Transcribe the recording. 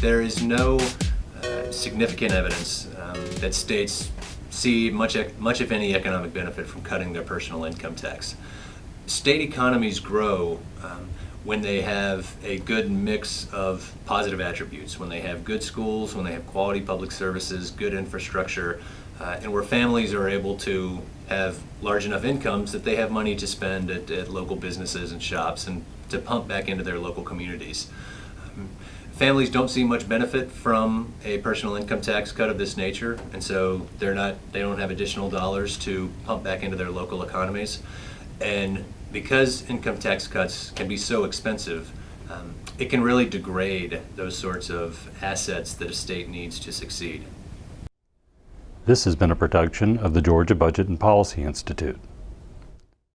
there is no uh, significant evidence um, that states see much, much if any economic benefit from cutting their personal income tax. State economies grow um, when they have a good mix of positive attributes, when they have good schools, when they have quality public services, good infrastructure, uh, and where families are able to have large enough incomes that they have money to spend at, at local businesses and shops and to pump back into their local communities. Um, families don't see much benefit from a personal income tax cut of this nature, and so they're not they don't have additional dollars to pump back into their local economies. And because income tax cuts can be so expensive, um, it can really degrade those sorts of assets that a state needs to succeed. This has been a production of the Georgia Budget and Policy Institute.